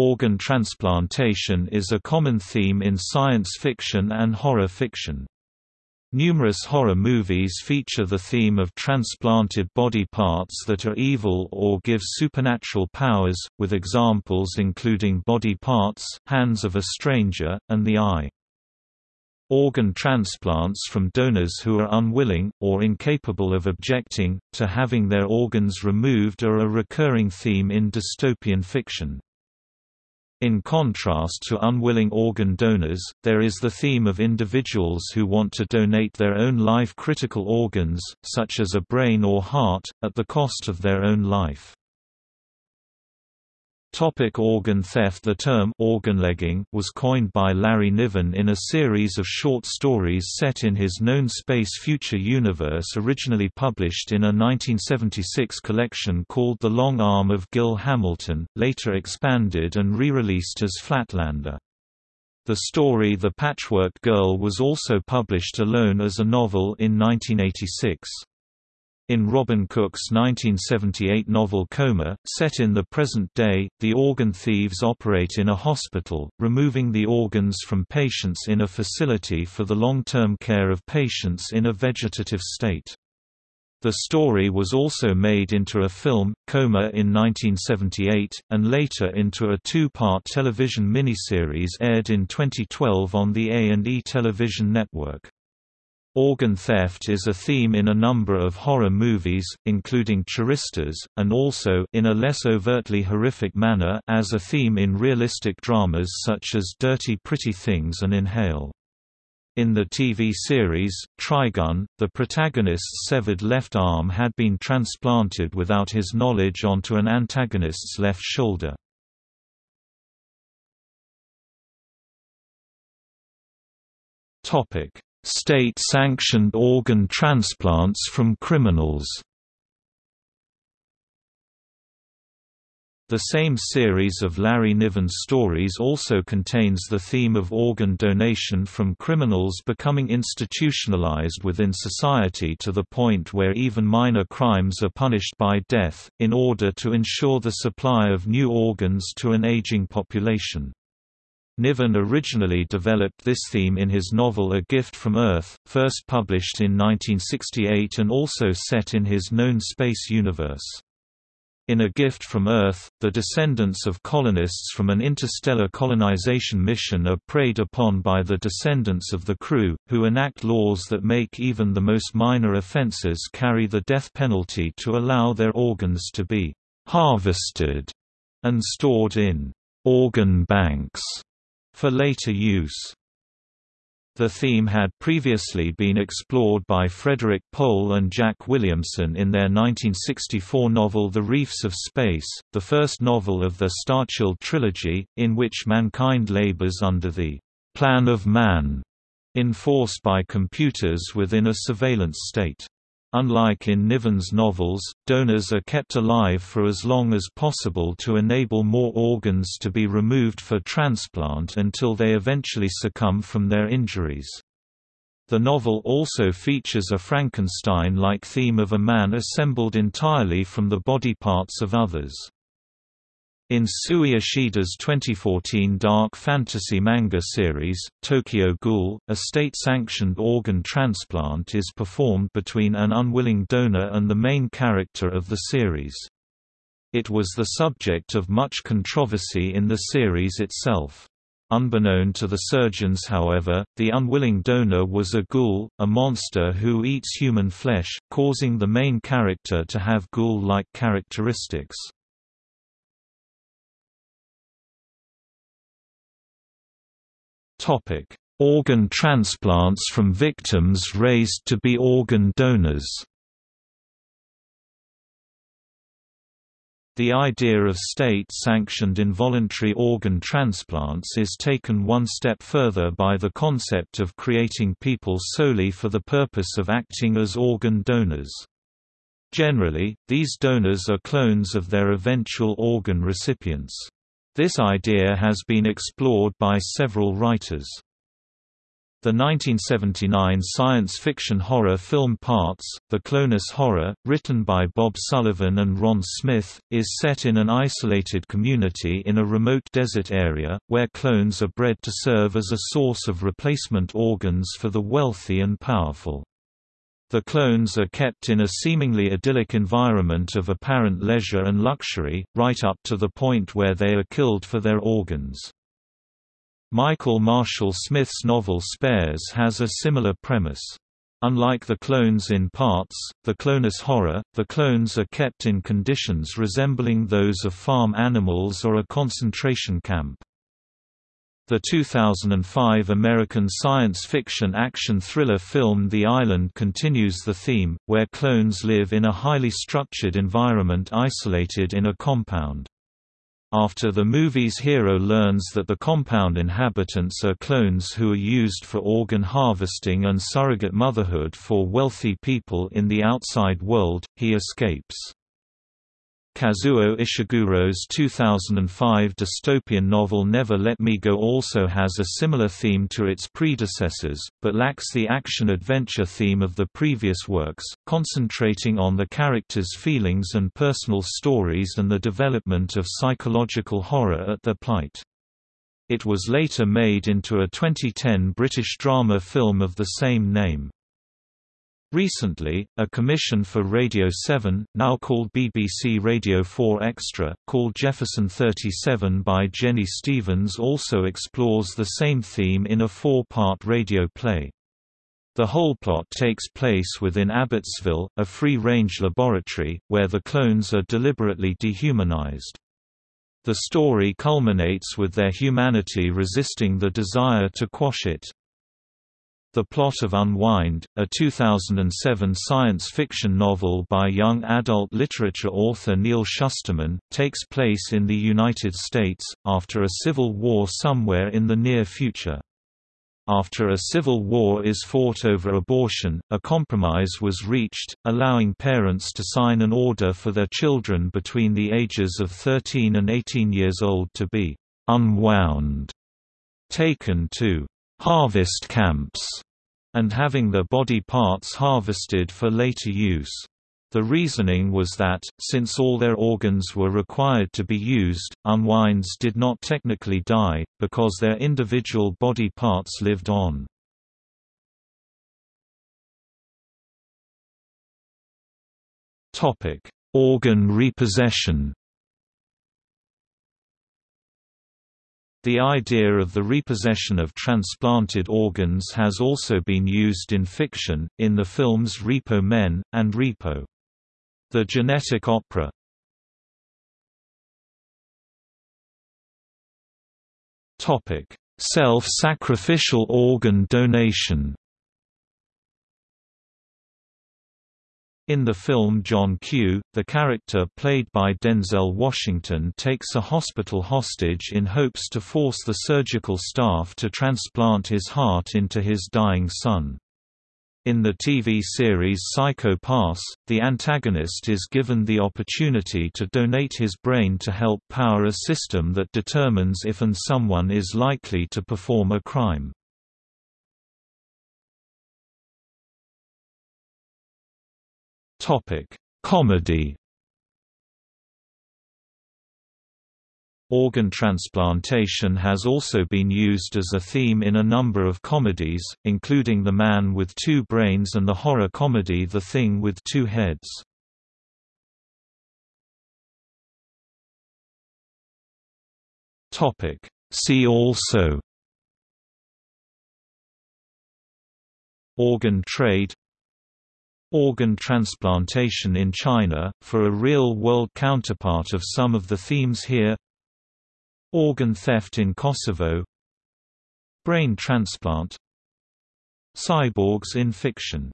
Organ transplantation is a common theme in science fiction and horror fiction. Numerous horror movies feature the theme of transplanted body parts that are evil or give supernatural powers, with examples including Body Parts, Hands of a Stranger, and The Eye. Organ transplants from donors who are unwilling, or incapable of objecting, to having their organs removed are a recurring theme in dystopian fiction. In contrast to unwilling organ donors, there is the theme of individuals who want to donate their own life-critical organs, such as a brain or heart, at the cost of their own life. Topic organ theft The term organlegging was coined by Larry Niven in a series of short stories set in his known space future universe originally published in a 1976 collection called The Long Arm of Gil Hamilton, later expanded and re-released as Flatlander. The story The Patchwork Girl was also published alone as a novel in 1986. In Robin Cook's 1978 novel Coma, set in the present day, the organ thieves operate in a hospital, removing the organs from patients in a facility for the long-term care of patients in a vegetative state. The story was also made into a film, Coma in 1978, and later into a two-part television miniseries aired in 2012 on the A&E television network. Organ theft is a theme in a number of horror movies, including Turistas, and also in a less overtly horrific manner as a theme in realistic dramas such as Dirty Pretty Things and Inhale. In the TV series, Trigun, the protagonist's severed left arm had been transplanted without his knowledge onto an antagonist's left shoulder. Topic State-sanctioned organ transplants from criminals The same series of Larry Niven's stories also contains the theme of organ donation from criminals becoming institutionalized within society to the point where even minor crimes are punished by death, in order to ensure the supply of new organs to an aging population. Niven originally developed this theme in his novel A Gift from Earth, first published in 1968 and also set in his known space universe. In A Gift from Earth, the descendants of colonists from an interstellar colonization mission are preyed upon by the descendants of the crew, who enact laws that make even the most minor offenses carry the death penalty to allow their organs to be harvested and stored in organ banks for later use. The theme had previously been explored by Frederik Pohl and Jack Williamson in their 1964 novel The Reefs of Space, the first novel of the Starchild trilogy, in which mankind labors under the «plan of man» enforced by computers within a surveillance state. Unlike in Niven's novels, donors are kept alive for as long as possible to enable more organs to be removed for transplant until they eventually succumb from their injuries. The novel also features a Frankenstein-like theme of a man assembled entirely from the body parts of others. In Sui Ishida's 2014 dark fantasy manga series, Tokyo Ghoul, a state-sanctioned organ transplant is performed between an unwilling donor and the main character of the series. It was the subject of much controversy in the series itself. Unbeknown to the surgeons however, the unwilling donor was a ghoul, a monster who eats human flesh, causing the main character to have ghoul-like characteristics. Topic: Organ transplants from victims raised to be organ donors. The idea of state-sanctioned involuntary organ transplants is taken one step further by the concept of creating people solely for the purpose of acting as organ donors. Generally, these donors are clones of their eventual organ recipients. This idea has been explored by several writers. The 1979 science fiction horror film Parts, The Clonus Horror, written by Bob Sullivan and Ron Smith, is set in an isolated community in a remote desert area, where clones are bred to serve as a source of replacement organs for the wealthy and powerful. The clones are kept in a seemingly idyllic environment of apparent leisure and luxury, right up to the point where they are killed for their organs. Michael Marshall Smith's novel Spares has a similar premise. Unlike the clones in parts, the clonus horror, the clones are kept in conditions resembling those of farm animals or a concentration camp. The 2005 American science fiction action thriller film The Island continues the theme, where clones live in a highly structured environment isolated in a compound. After the movie's hero learns that the compound inhabitants are clones who are used for organ harvesting and surrogate motherhood for wealthy people in the outside world, he escapes. Kazuo Ishiguro's 2005 dystopian novel Never Let Me Go also has a similar theme to its predecessors, but lacks the action-adventure theme of the previous works, concentrating on the characters' feelings and personal stories and the development of psychological horror at their plight. It was later made into a 2010 British drama film of the same name. Recently, a commission for Radio 7, now called BBC Radio 4 Extra, called Jefferson 37 by Jenny Stevens also explores the same theme in a four-part radio play. The whole plot takes place within Abbotsville, a free-range laboratory, where the clones are deliberately dehumanized. The story culminates with their humanity resisting the desire to quash it. The Plot of Unwind, a 2007 science fiction novel by young adult literature author Neal Shusterman, takes place in the United States, after a civil war somewhere in the near future. After a civil war is fought over abortion, a compromise was reached, allowing parents to sign an order for their children between the ages of 13 and 18 years old to be «unwound», taken to «harvest camps» and having their body parts harvested for later use. The reasoning was that, since all their organs were required to be used, unwinds did not technically die, because their individual body parts lived on. Organ repossession The idea of the repossession of transplanted organs has also been used in fiction, in the films Repo Men, and Repo. The Genetic Opera Self-sacrificial organ donation In the film John Q, the character played by Denzel Washington takes a hospital hostage in hopes to force the surgical staff to transplant his heart into his dying son. In the TV series Psycho Pass, the antagonist is given the opportunity to donate his brain to help power a system that determines if and someone is likely to perform a crime. Topic: Comedy. Organ transplantation has also been used as a theme in a number of comedies, including The Man with Two Brains and the horror comedy The Thing with Two Heads. Topic: See also Organ trade Organ transplantation in China, for a real-world counterpart of some of the themes here Organ theft in Kosovo Brain transplant Cyborgs in fiction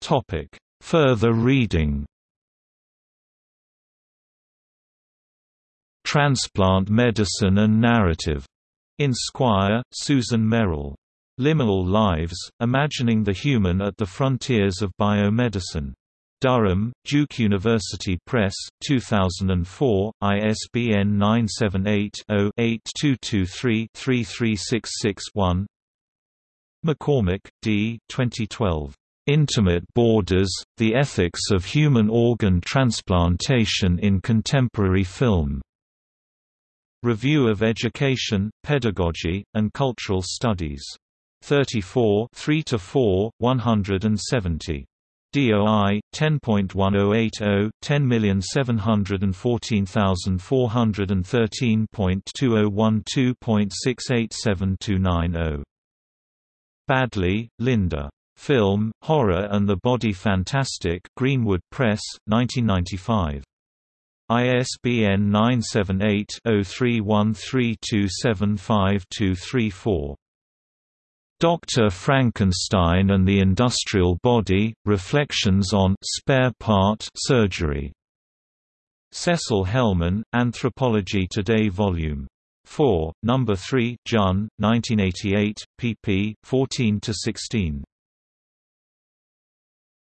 Topic. Further reading Transplant Medicine and Narrative. In Squier, Susan Merrill. Liminal Lives, Imagining the Human at the Frontiers of Biomedicine. Durham, Duke University Press, 2004, ISBN 978-0-8223-33661 McCormick, D. 2012. Intimate Borders, The Ethics of Human Organ Transplantation in Contemporary Film. Review of Education, Pedagogy, and Cultural Studies. 34 3 to 4 170. DOI 10.1080 10710413.2012.687290 Badley, Linda. Film, Horror and the Body Fantastic Greenwood Press, 1995. ISBN 978-0313275234. Dr. Frankenstein and the Industrial Body, Reflections on spare part surgery. Cecil Helman, Anthropology Today Vol. 4, No. 3, Jun, 1988, pp. 14–16.